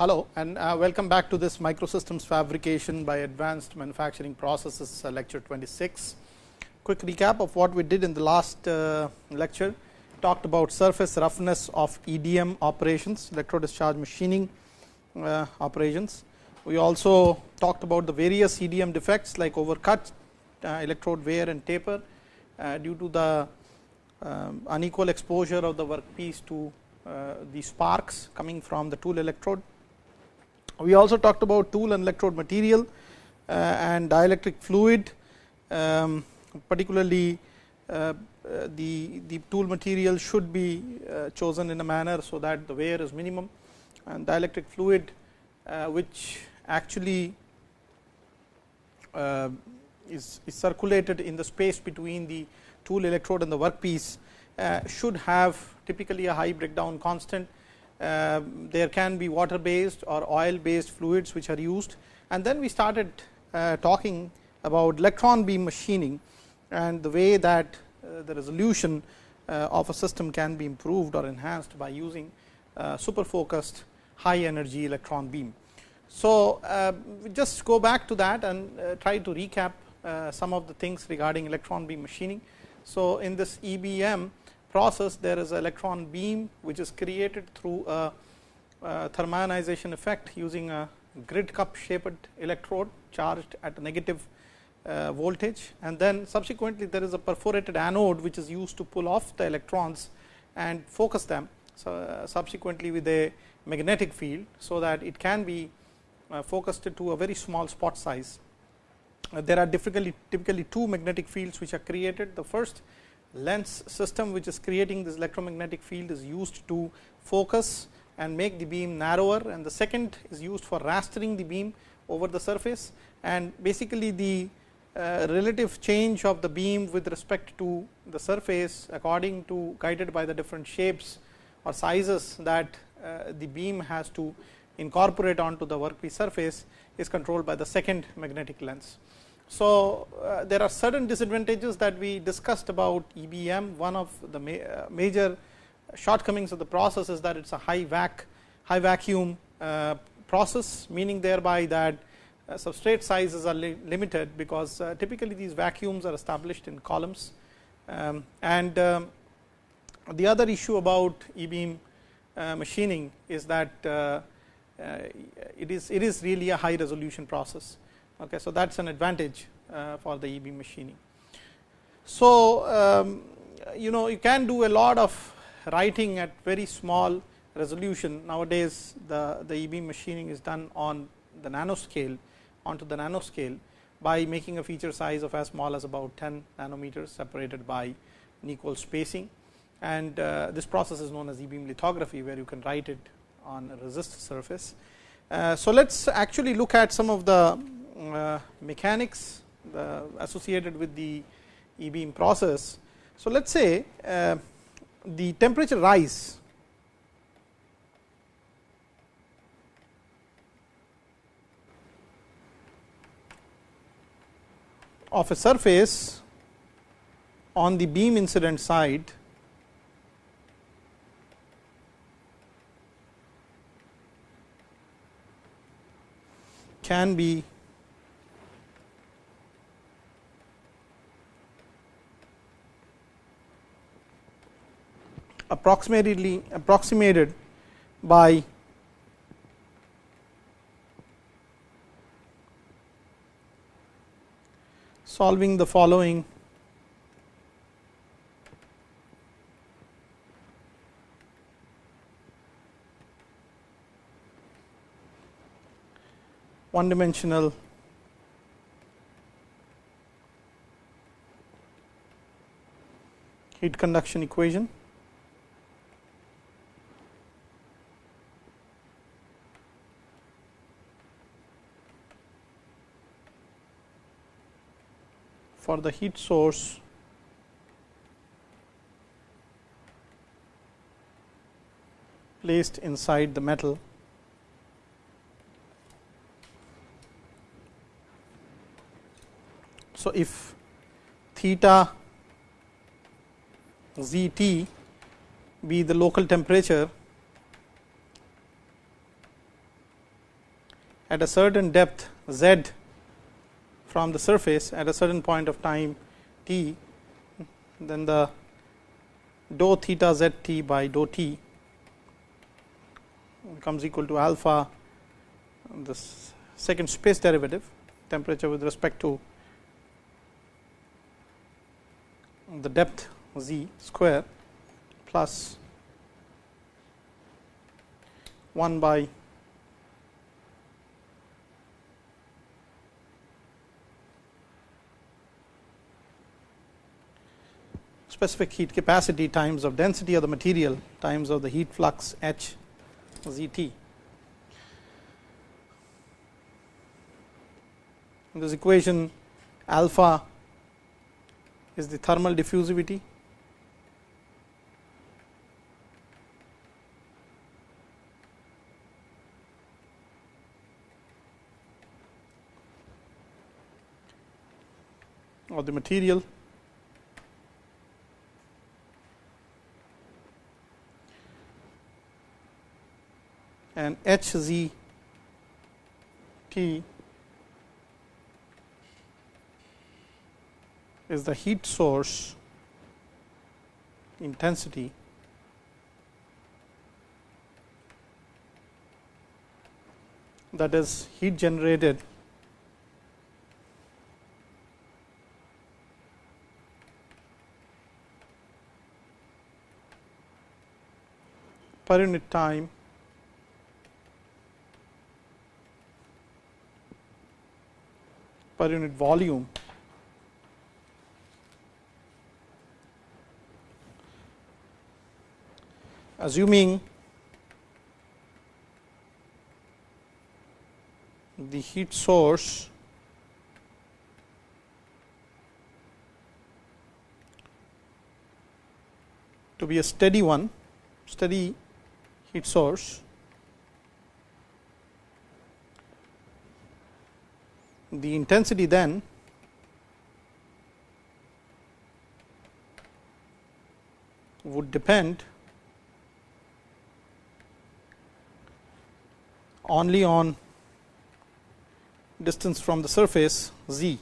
Hello and uh, welcome back to this microsystems fabrication by advanced manufacturing processes uh, lecture 26. Quick recap of what we did in the last uh, lecture talked about surface roughness of EDM operations electro discharge machining uh, operations. We also talked about the various EDM defects like overcut, uh, electrode wear and taper uh, due to the um, unequal exposure of the workpiece to the sparks coming from the tool electrode. We also talked about tool and electrode material uh, and dielectric fluid, um, particularly uh, the, the tool material should be chosen in a manner, so that the wear is minimum and dielectric fluid which actually is, is circulated in the space between the tool electrode and the workpiece uh, should have typically a high breakdown constant. Uh, there can be water based or oil based fluids which are used and then we started uh, talking about electron beam machining and the way that uh, the resolution uh, of a system can be improved or enhanced by using super focused high energy electron beam. So, just go back to that and try to recap some of the things regarding electron beam machining. So, in this EBM process there is an electron beam which is created through a, a thermionization effect using a grid cup shaped electrode charged at a negative uh, voltage and then subsequently there is a perforated anode which is used to pull off the electrons and focus them so, uh, subsequently with a magnetic field. So, that it can be uh, focused to a very small spot size uh, there are typically, typically two magnetic fields which are created. The first lens system which is creating this electromagnetic field is used to focus and make the beam narrower and the second is used for rastering the beam over the surface and basically the uh, relative change of the beam with respect to the surface according to guided by the different shapes or sizes that uh, the beam has to incorporate onto the workpiece surface is controlled by the second magnetic lens. So, uh, there are certain disadvantages that we discussed about EBM. One of the ma uh, major shortcomings of the process is that it is a high vac, high vacuum uh, process, meaning thereby that uh, substrate sizes are li limited, because uh, typically these vacuums are established in columns. Um, and um, the other issue about e beam uh, machining is that it is it is really a high resolution process. Okay, so that is an advantage uh, for the e-beam machining. So, um, you know you can do a lot of writing at very small resolution nowadays the, the e-beam machining is done on the nanoscale onto the nanoscale by making a feature size of as small as about 10 nanometers separated by an equal spacing and uh, this process is known as e-beam lithography where you can write it on a resist surface. Uh, so, let us actually look at some of the mechanics associated with the e beam process. So, let us say uh, the temperature rise of a surface on the beam incident side can be approximately approximated by solving the following one dimensional heat conduction equation. For the heat source. Placed inside the metal. So, if theta z t be the local temperature at a certain depth z from the surface at a certain point of time t, then the dou theta z t by dou t becomes equal to alpha the second space derivative temperature with respect to the depth z square plus 1 by specific heat capacity times of density of the material times of the heat flux h z t. In this equation alpha is the thermal diffusivity of the material and H z T is the heat source intensity. That is heat generated per unit time per unit volume. Assuming the heat source to be a steady one steady heat source the intensity then would depend only on distance from the surface z.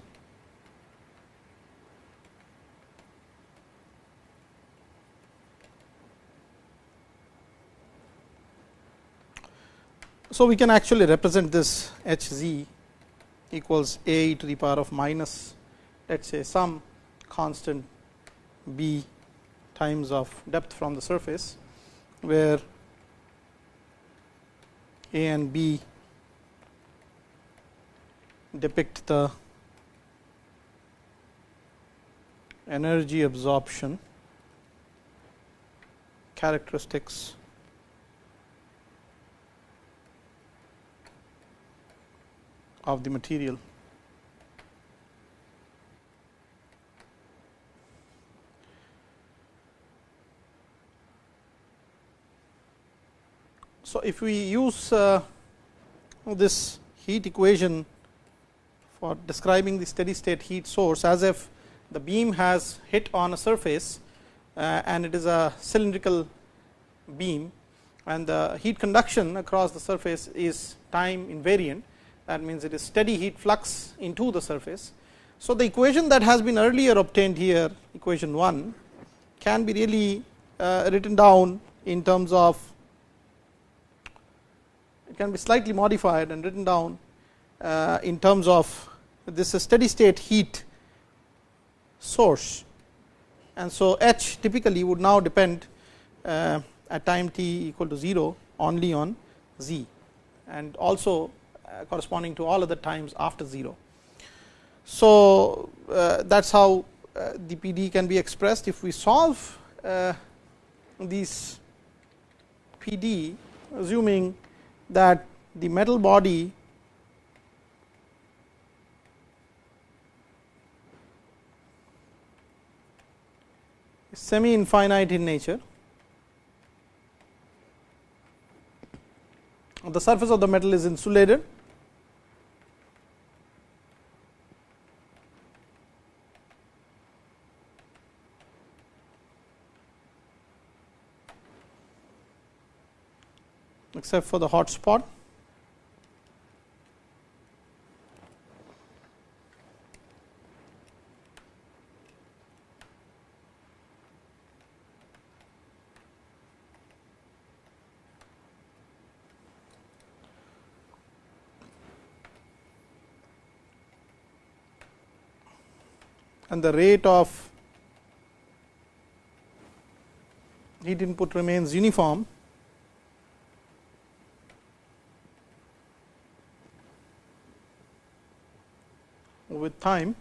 So, we can actually represent this h z equals a to the power of minus let us say some constant b times of depth from the surface, where a and b depict the energy absorption characteristics of the material. So, if we use uh, this heat equation for describing the steady state heat source as if the beam has hit on a surface uh, and it is a cylindrical beam and the heat conduction across the surface is time invariant that means it is steady heat flux into the surface. So, the equation that has been earlier obtained here equation 1 can be really uh, written down in terms of it can be slightly modified and written down uh, in terms of this steady state heat source. And so, H typically would now depend uh, at time t equal to 0 only on z and also corresponding to all other times after 0. So, uh, that is how uh, the PD can be expressed. If we solve these PD assuming that the metal body is semi infinite in nature the surface of the metal is insulated except for the hot spot. and the rate of heat input remains uniform with time.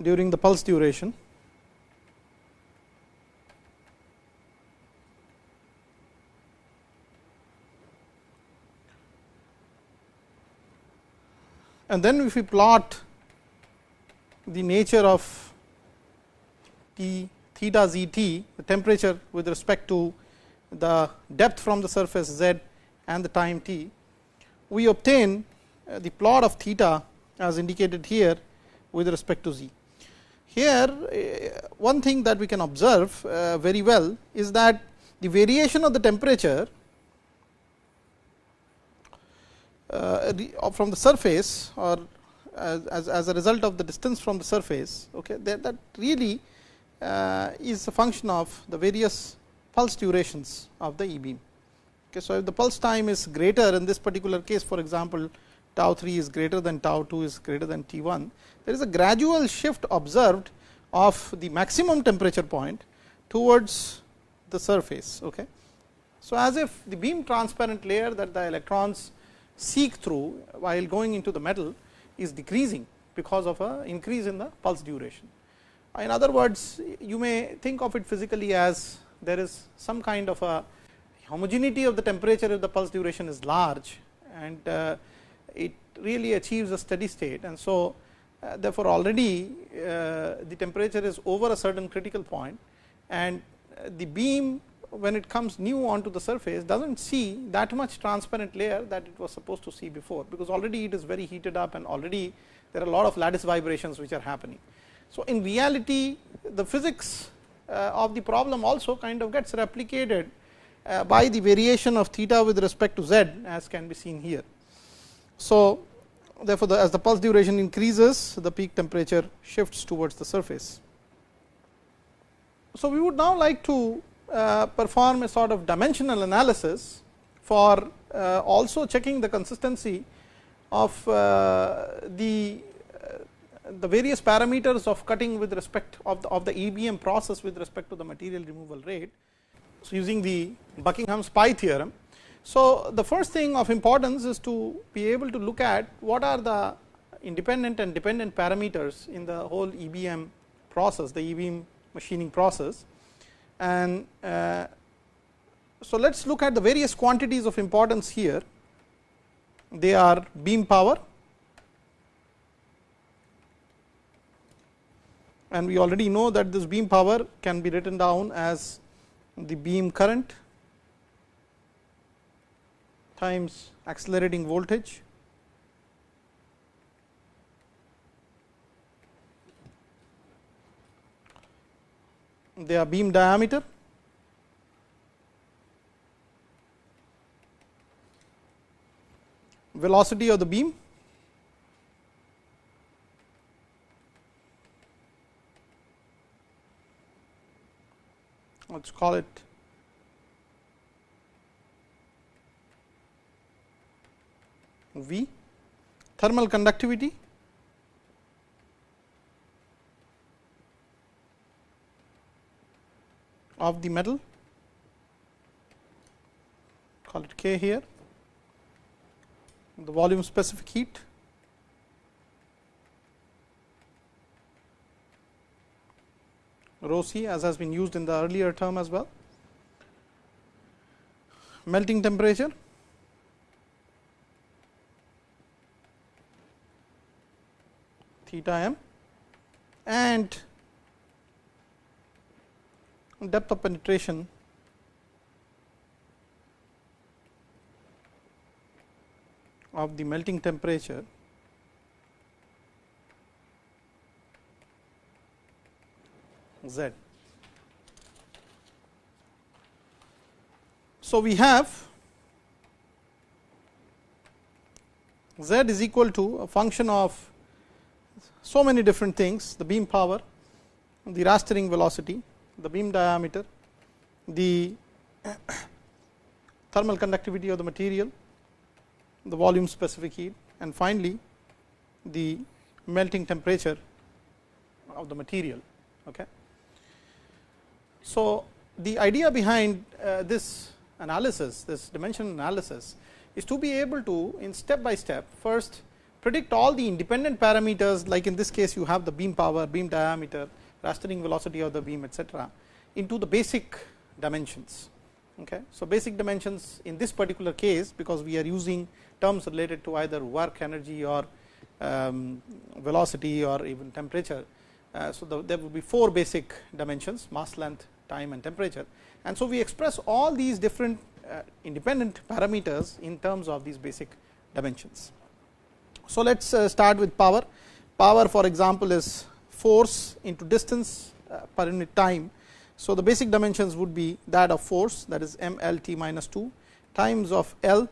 During the pulse duration. And then if we plot the nature of T theta z t the temperature with respect to the depth from the surface z and the time t we obtain uh, the plot of theta as indicated here with respect to z. Here uh, one thing that we can observe uh, very well is that the variation of the temperature from the surface or as, as, a result of the distance from the surface okay, that, that really is a function of the various pulse durations of the e beam. Okay, so, if the pulse time is greater in this particular case for example, tau 3 is greater than tau 2 is greater than T 1, there is a gradual shift observed of the maximum temperature point towards the surface. Okay. So, as if the beam transparent layer that the electrons seek through while going into the metal is decreasing because of a increase in the pulse duration. In other words, you may think of it physically as there is some kind of a homogeneity of the temperature if the pulse duration is large and uh, it really achieves a steady state. And so, uh, therefore, already uh, the temperature is over a certain critical point and the beam when it comes new onto the surface does not see that much transparent layer that it was supposed to see before, because already it is very heated up and already there are a lot of lattice vibrations which are happening. So, in reality the physics of the problem also kind of gets replicated uh, by the variation of theta with respect to z as can be seen here. So, therefore, the, as the pulse duration increases the peak temperature shifts towards the surface. So, we would now like to uh, perform a sort of dimensional analysis for uh, also checking the consistency of uh, the uh, the various parameters of cutting with respect of the, of the EBM process with respect to the material removal rate. So, using the Buckingham's pi theorem. So, the first thing of importance is to be able to look at what are the independent and dependent parameters in the whole EBM process, the EBM machining process. And uh, so, let us look at the various quantities of importance here. They are beam power, and we already know that this beam power can be written down as the beam current times accelerating voltage. Their beam diameter. Velocity of the beam let us call it. V. Thermal conductivity. Of the metal. Call it K here. The volume specific heat rho c as has been used in the earlier term as well. Melting temperature. Theta m. And depth of penetration. Of the melting temperature z. So, we have z is equal to a function of so many different things the beam power, the rastering velocity, the beam diameter, the thermal conductivity of the material, the volume specific heat and finally, the melting temperature of the material. Okay. So, the idea behind uh, this analysis, this dimension analysis is to be able to in step by step first predict all the independent parameters like in this case you have the beam power, beam diameter, rastering velocity of the beam etcetera into the basic dimensions. Okay. So, basic dimensions in this particular case because we are using terms related to either work energy or um, velocity or even temperature. Uh, so, the, there will be four basic dimensions mass length, time and temperature. And so, we express all these different uh, independent parameters in terms of these basic dimensions. So, let us uh, start with power. Power for example, is force into distance uh, per unit time. So, the basic dimensions would be that of force that is m l t minus 2 times of L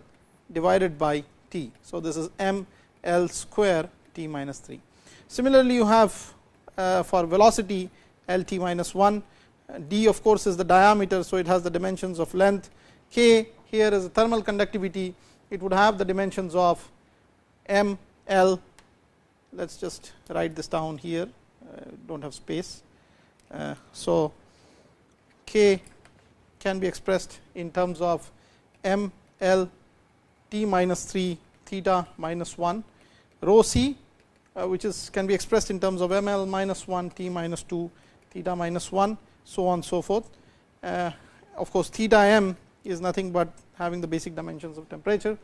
divided by t. So, this is m L square t minus 3. Similarly, you have for velocity L t minus 1, d of course, is the diameter. So, it has the dimensions of length, k here is the thermal conductivity, it would have the dimensions of m L. Let us just write this down here, uh, do not have space. Uh, so, k can be expressed in terms of m L t minus 3 theta minus 1 rho c uh, which is can be expressed in terms of m l minus 1 t minus 2 theta minus 1 so on so forth. Uh, of course, theta m is nothing but having the basic dimensions of temperature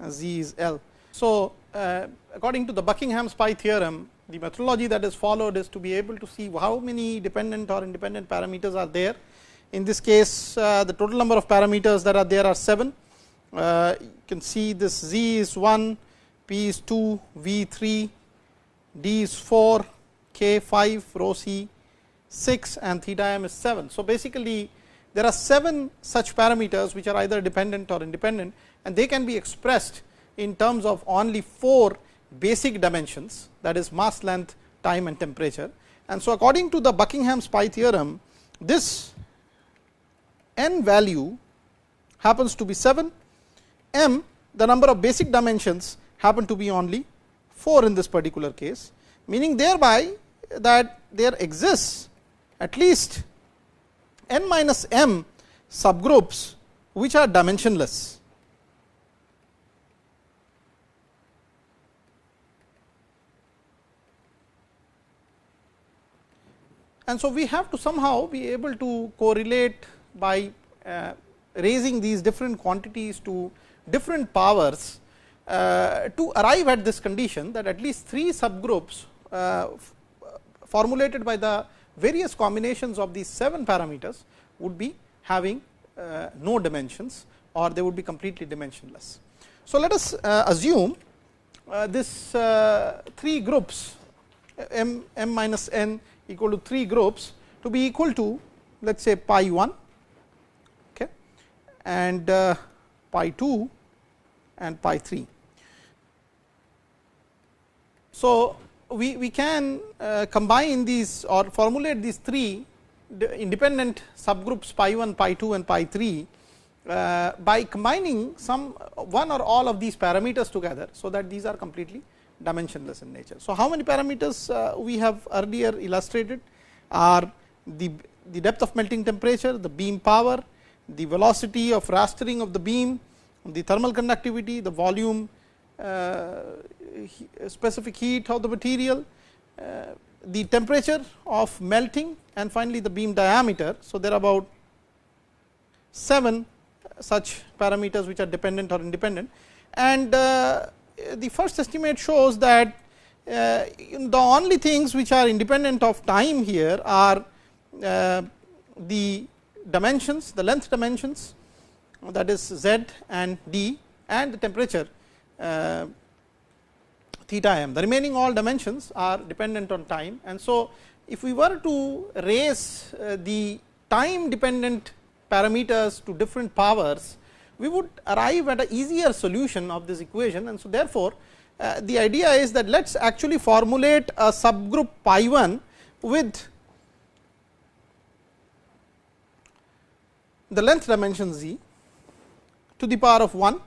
uh, z is L. So, uh, according to the Buckingham's pi theorem the methodology that is followed is to be able to see how many dependent or independent parameters are there. In this case the total number of parameters that are there are 7. Uh, you can see this z is 1 P is 2, V 3, D is 4, K 5, rho C 6 and theta m is 7. So, basically there are 7 such parameters which are either dependent or independent and they can be expressed in terms of only 4 basic dimensions that is mass length, time and temperature. And so, according to the Buckingham's pi theorem this n value happens to be 7, m the number of basic dimensions happen to be only 4 in this particular case, meaning thereby that there exists at least n minus m subgroups which are dimensionless. And so, we have to somehow be able to correlate by uh, raising these different quantities to different powers uh, to arrive at this condition that at least three subgroups uh, formulated by the various combinations of these 7 parameters would be having uh, no dimensions or they would be completely dimensionless. So, let us uh, assume uh, this uh, 3 groups m m minus n equal to 3 groups to be equal to let us say pi 1 okay, and pi 2 and pi 3. So, we, we can uh, combine these or formulate these three independent subgroups pi 1, pi 2 and pi 3 uh, by combining some one or all of these parameters together. So, that these are completely dimensionless in nature. So, how many parameters uh, we have earlier illustrated are the, the depth of melting temperature, the beam power, the velocity of rastering of the beam, the thermal conductivity, the volume uh, specific heat of the material, uh, the temperature of melting and finally, the beam diameter. So, there are about 7 such parameters which are dependent or independent and uh, the first estimate shows that the only things which are independent of time here are the dimensions, the length dimensions that is z and d and the temperature theta m. The remaining all dimensions are dependent on time and so if we were to raise uh, the time dependent parameters to different powers, we would arrive at a easier solution of this equation and so therefore, uh, the idea is that let us actually formulate a subgroup pi 1 with the length dimension z to the power of 1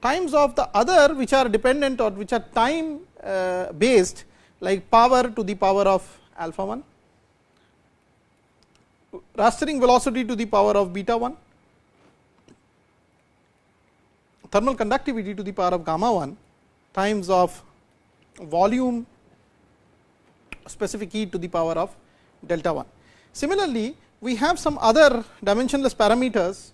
times of the other which are dependent or which are time uh, based like power to the power of alpha 1, rastering velocity to the power of beta 1, thermal conductivity to the power of gamma 1 times of volume specific heat to the power of delta 1. Similarly, we have some other dimensionless parameters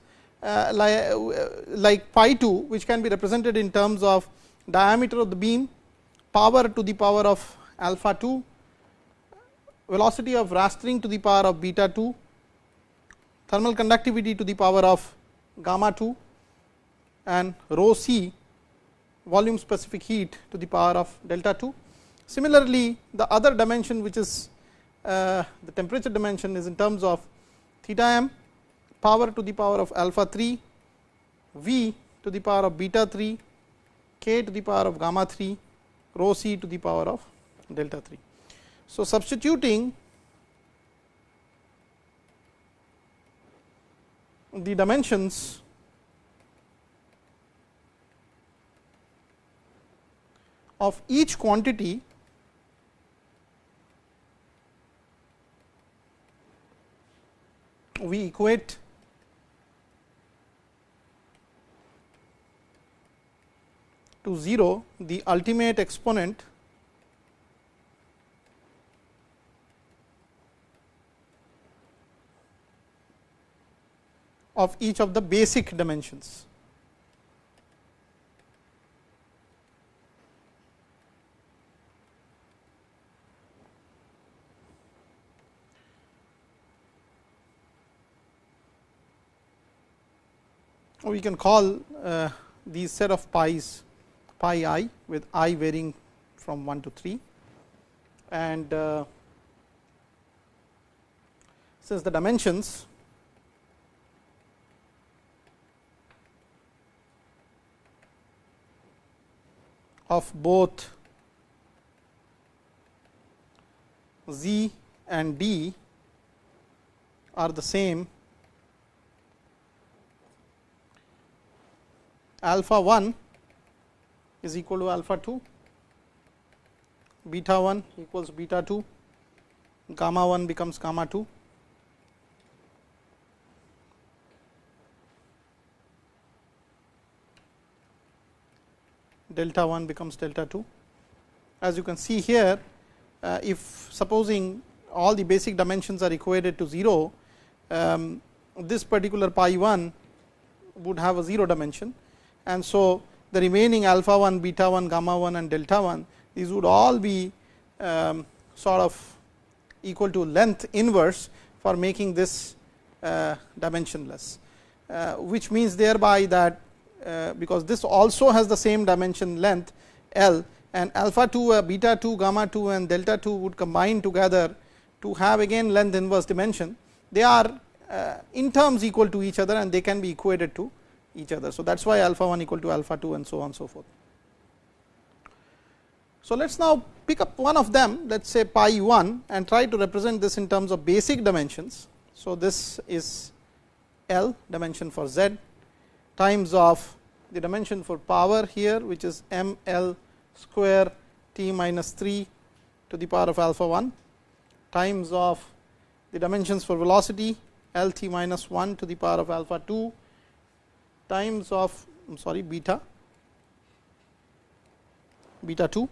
like, uh, like pi 2 which can be represented in terms of diameter of the beam, power to the power of alpha 2, velocity of rastering to the power of beta 2, thermal conductivity to the power of gamma 2 and rho c volume specific heat to the power of delta 2. Similarly, the other dimension which is uh, the temperature dimension is in terms of theta m power to the power of alpha 3, v to the power of beta 3, k to the power of gamma 3, rho c to the power of delta 3. So, substituting the dimensions of each quantity we equate to 0 the ultimate exponent of each of the basic dimensions. we can call uh, these set of pi's pi i with i varying from 1 to 3 and uh, since the dimensions of both z and d are the same alpha 1 is equal to alpha 2, beta 1 equals beta 2, gamma 1 becomes gamma 2. delta 1 becomes delta 2. As you can see here, uh, if supposing all the basic dimensions are equated to 0, um, this particular pi 1 would have a 0 dimension and so the remaining alpha 1, beta 1, gamma 1 and delta 1 these would all be um, sort of equal to length inverse for making this uh, dimensionless, uh, which means thereby that uh, because this also has the same dimension length L and alpha 2, uh, beta 2, gamma 2 and delta 2 would combine together to have again length inverse dimension. They are uh, in terms equal to each other and they can be equated to each other. So, that is why alpha 1 equal to alpha 2 and so on so forth. So, let us now pick up one of them let us say pi 1 and try to represent this in terms of basic dimensions. So, this is L dimension for z times of the dimension for power here which is m L square t minus 3 to the power of alpha 1 times of the dimensions for velocity L t minus 1 to the power of alpha 2 times of I am sorry beta. Beta 2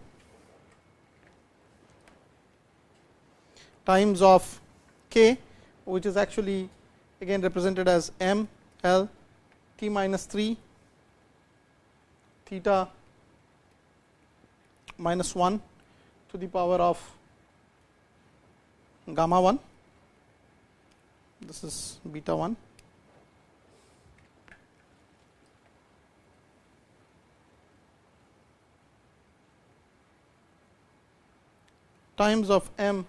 times of k which is actually again represented as m l t minus 3 theta minus 1 to the power of gamma 1 this is beta 1 times of m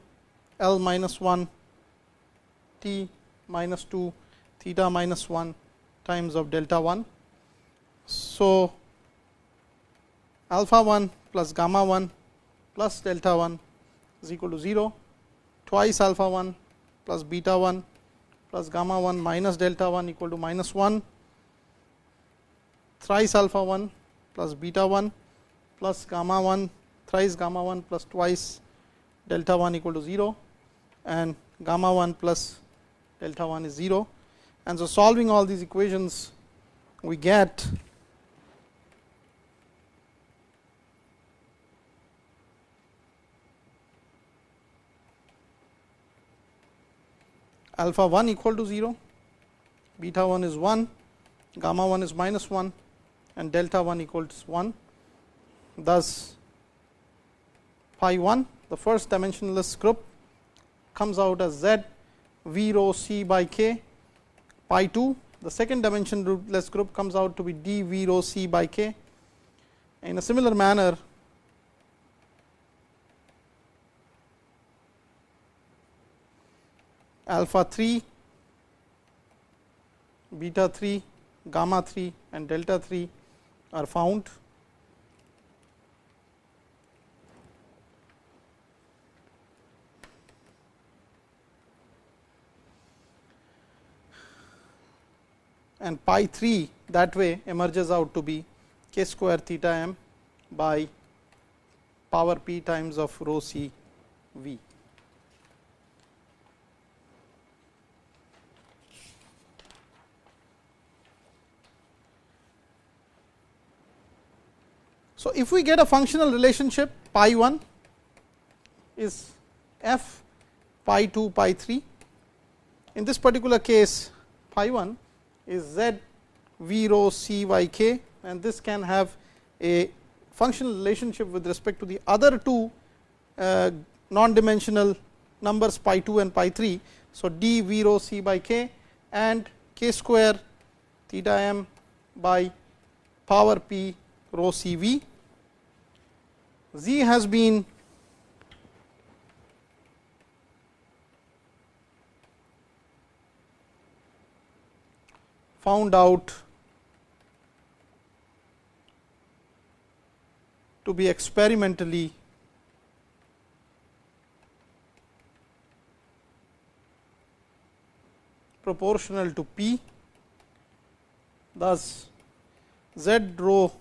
L minus 1 t minus 2 theta minus 1 times of delta 1. So, alpha 1 plus gamma 1 plus delta 1 is equal to 0 twice alpha 1 plus beta 1 plus gamma 1 minus delta 1 equal to minus 1 thrice alpha 1 plus beta 1 plus gamma 1 thrice gamma 1 plus twice delta 1 equal to 0 and gamma 1 plus delta 1 is 0. And so, solving all these equations we get alpha 1 equal to 0, beta 1 is 1, gamma 1 is minus 1 and delta 1 equals 1. Thus, phi 1 the first dimensionless group comes out as z v rho c by k pi 2 the second dimensionless group comes out to be d v rho c by k. In a similar manner, alpha 3, beta 3, gamma 3 and delta 3 are found. And pi 3 that way emerges out to be k square theta m by power p times of rho c v. So, if we get a functional relationship pi 1 is f pi 2 pi 3. In this particular case pi 1 is z v rho c y k and this can have a functional relationship with respect to the other two uh, non dimensional numbers pi 2 and pi 3. So, d v rho c by k and k square theta m by power p rho c v z has been found out to be experimentally proportional to p. Thus, z rho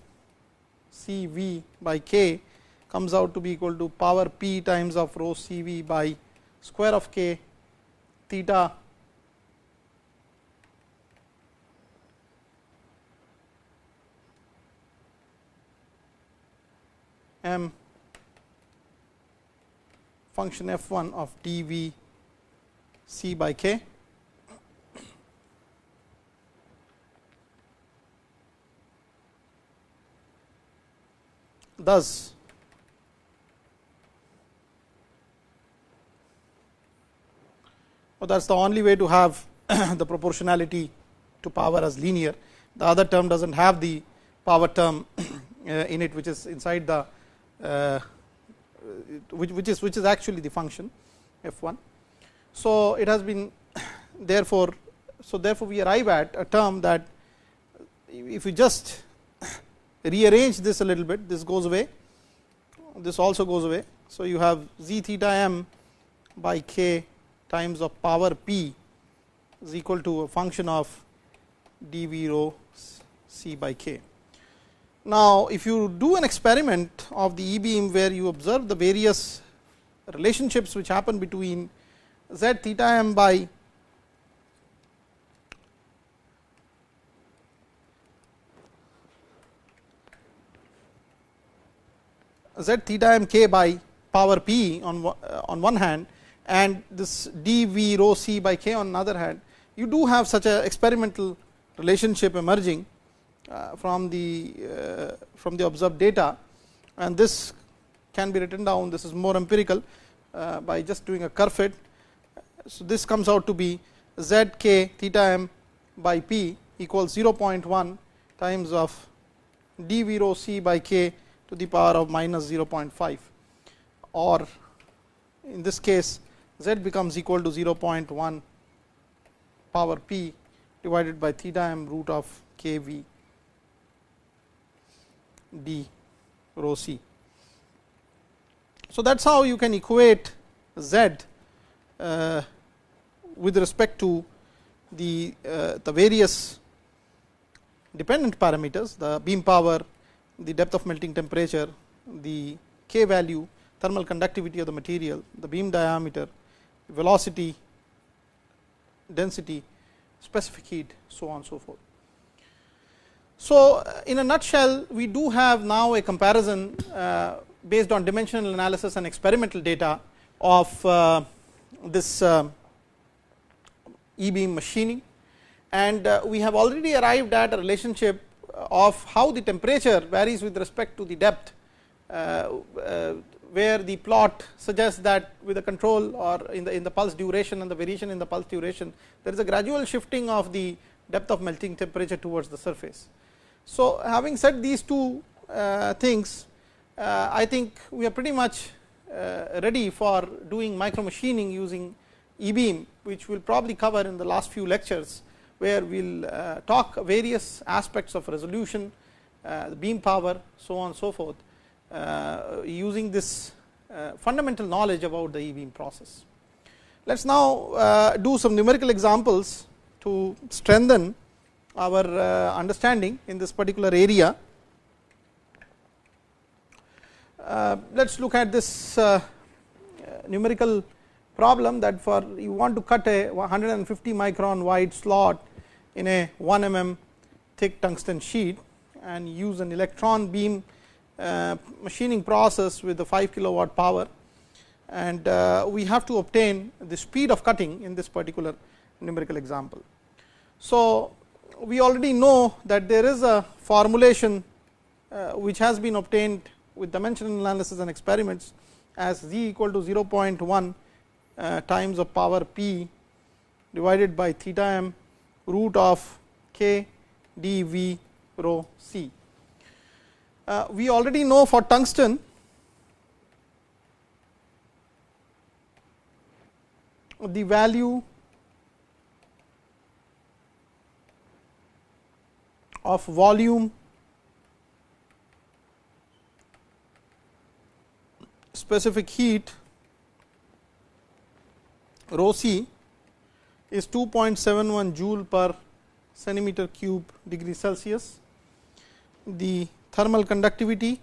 c v by k comes out to be equal to power p times of rho c v by square of k theta m function f 1 of d v c by k. Thus, well that is the only way to have the proportionality to power as linear. The other term does not have the power term uh, in it, which is inside the Uh, which, which is which is actually the function f 1. So, it has been therefore, so therefore, we arrive at a term that if you just rearrange this a little bit, this goes away, this also goes away. So, you have z theta m by k times of power p is equal to a function of d v rho c by k. Now, if you do an experiment of the e beam where you observe the various relationships which happen between z theta m by z theta m k by power p on, uh, on one hand and this d v rho c by k on another hand, you do have such a experimental relationship emerging from the uh, from the observed data. And this can be written down this is more empirical uh, by just doing a curve fit. So, this comes out to be z k theta m by p equals 0.1 times of d v rho c by k to the power of minus 0.5 or in this case z becomes equal to 0.1 power p divided by theta m root of k v d rho c. So, that is how you can equate z uh, with respect to the, uh, the various dependent parameters, the beam power, the depth of melting temperature, the k value thermal conductivity of the material, the beam diameter, velocity, density, specific heat, so on so forth. So, in a nutshell, we do have now a comparison uh, based on dimensional analysis and experimental data of uh, this uh, e beam machining and uh, we have already arrived at a relationship of how the temperature varies with respect to the depth uh, uh, where the plot suggests that with the control or in the in the pulse duration and the variation in the pulse duration there is a gradual shifting of the depth of melting temperature towards the surface. So, having said these two uh, things uh, I think we are pretty much uh, ready for doing micro machining using e beam which we will probably cover in the last few lectures where we will uh, talk various aspects of resolution, uh, the beam power so on and so forth uh, using this fundamental knowledge about the e-beam process. Let us now do some numerical examples to strengthen our understanding in this particular area. Let us look at this numerical problem that for you want to cut a 150 micron wide slot in a 1 mm thick tungsten sheet and use an electron beam uh, machining process with the 5 kilowatt power and uh, we have to obtain the speed of cutting in this particular numerical example. So, we already know that there is a formulation uh, which has been obtained with dimensional analysis and experiments as z equal to 0.1 uh, times of power p divided by theta m root of k d v rho c. Uh, we already know for tungsten the value of volume specific heat rho c is 2.71 joule per centimeter cube degree Celsius. The thermal conductivity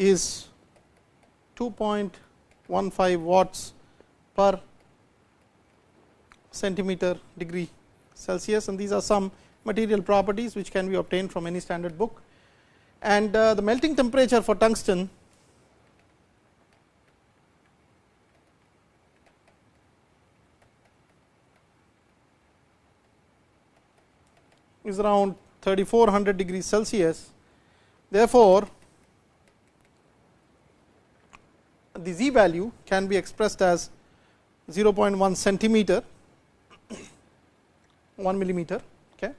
is 2.15 watts per centimeter degree Celsius and these are some material properties which can be obtained from any standard book. And uh, the melting temperature for tungsten is around 3400 degrees Celsius. Therefore, the z value can be expressed as 0.1 centimeter 1 millimeter. Okay.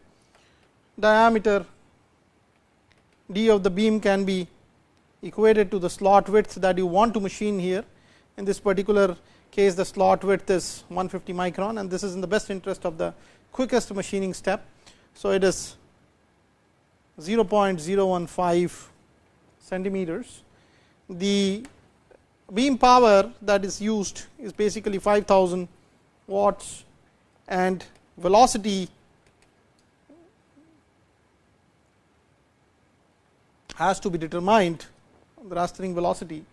Diameter d of the beam can be equated to the slot width that you want to machine here. In this particular case, the slot width is 150 micron and this is in the best interest of the quickest machining step. So, it is 0.015 centimeters. The beam power that is used is basically 5000 watts and velocity has to be determined the rastering velocity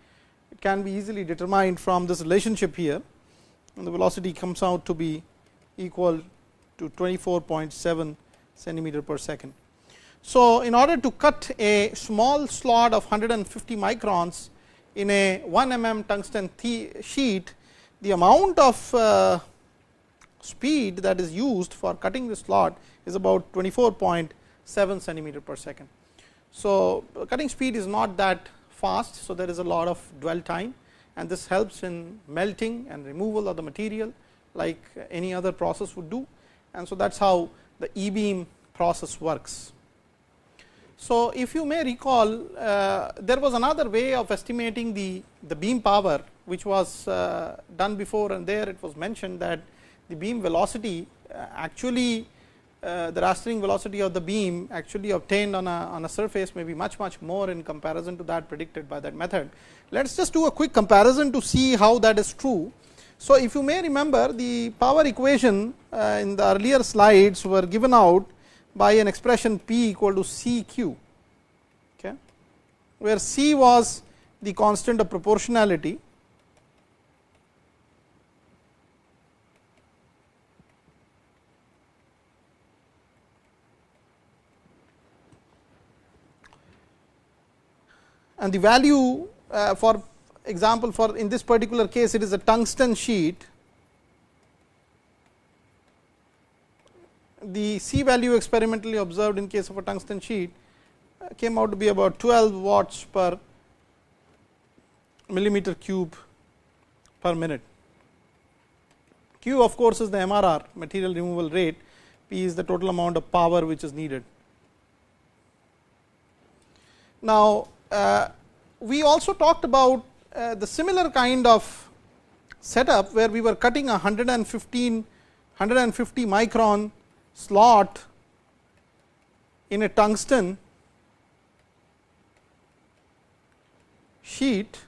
it can be easily determined from this relationship here and the velocity comes out to be equal to 24.7 centimeter per second. So, in order to cut a small slot of 150 microns in a 1 mm tungsten sheet, the amount of uh, speed that is used for cutting the slot is about 24.7 centimeter per second. So, cutting speed is not that fast. So, there is a lot of dwell time and this helps in melting and removal of the material like any other process would do and so that is how the e beam process works. So, if you may recall uh, there was another way of estimating the, the beam power which was uh, done before and there it was mentioned that the beam velocity uh, actually uh, the rastering velocity of the beam actually obtained on a, on a surface may be much much more in comparison to that predicted by that method. Let us just do a quick comparison to see how that is true. So, if you may remember the power equation uh, in the earlier slides were given out by an expression P equal to C q, okay, where C was the constant of proportionality and the value uh, for example for in this particular case it is a tungsten sheet the C value experimentally observed in case of a tungsten sheet uh, came out to be about 12 watts per millimeter cube per minute. Q of course, is the MRR material removal rate, P is the total amount of power which is needed. Now, uh, we also talked about uh, the similar kind of setup, where we were cutting a 115 150 micron slot in a tungsten sheet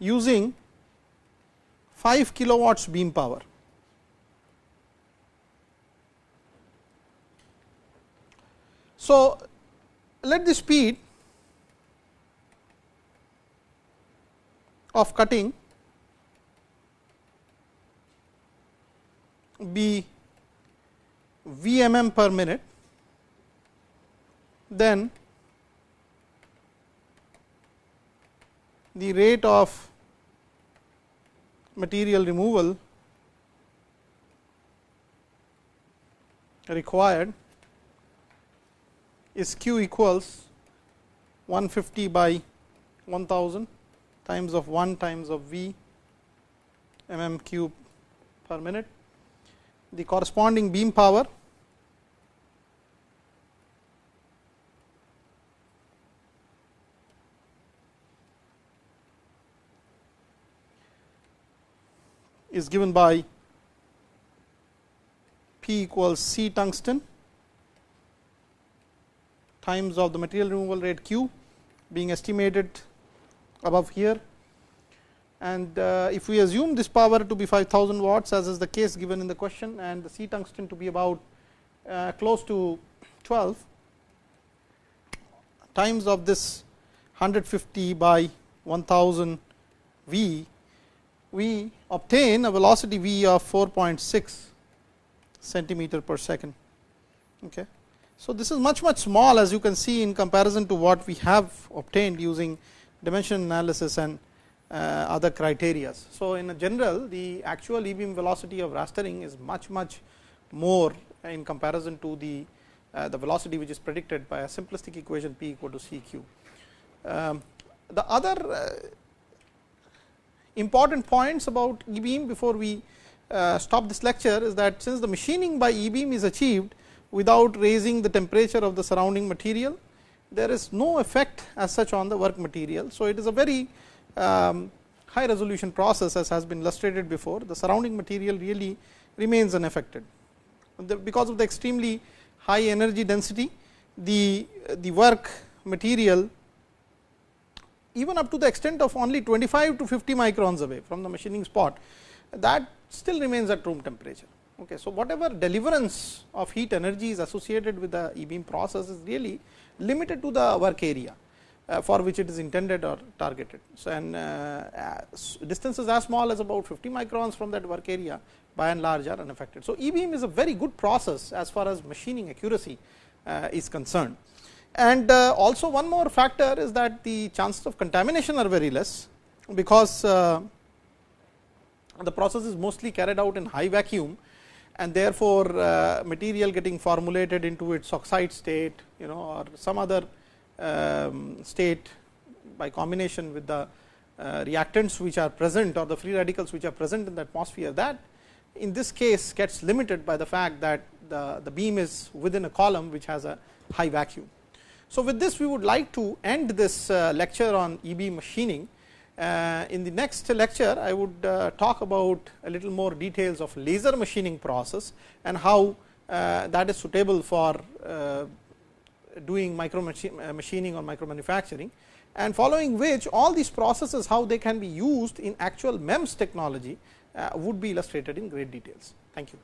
using 5 kilowatts beam power. So, let the speed of cutting be Vmm per minute, then the rate of material removal required is q equals 150 by 1000 times of 1 times of v mm cube per minute. The corresponding beam power is given by P equals C tungsten times of the material removal rate Q being estimated above here. And uh, if we assume this power to be 5000 watts as is the case given in the question and the C tungsten to be about uh, close to 12 times of this 150 by 1000 V, we obtain a velocity V of 4.6 centimeter per second. Okay. So, this is much much small as you can see in comparison to what we have obtained using dimension analysis and other criteria. So, in a general the actual e beam velocity of rastering is much much more in comparison to the uh, the velocity which is predicted by a simplistic equation p equal to c q. Um, the other uh, important points about e beam before we uh, stop this lecture is that since the machining by e beam is achieved without raising the temperature of the surrounding material there is no effect as such on the work material. So, it is a very Um, high resolution process as has been illustrated before the surrounding material really remains unaffected. Because of the extremely high energy density the, the work material even up to the extent of only 25 to 50 microns away from the machining spot that still remains at room temperature. Okay. So, whatever deliverance of heat energy is associated with the e beam process is really limited to the work area for which it is intended or targeted. So, and uh, distances as small as about 50 microns from that work area by and large are unaffected. So, e beam is a very good process as far as machining accuracy uh, is concerned. And uh, also one more factor is that the chances of contamination are very less, because uh, the process is mostly carried out in high vacuum and therefore, uh, material getting formulated into its oxide state you know or some other state by combination with the uh, reactants which are present or the free radicals which are present in the atmosphere that in this case gets limited by the fact that the, the beam is within a column which has a high vacuum. So, with this we would like to end this uh, lecture on e beam machining uh, in the next lecture, I would talk about a little more details of laser machining process and how that is suitable for doing micro uh, machining or micro manufacturing and following which all these processes how they can be used in actual MEMS technology uh, would be illustrated in great details. Thank you.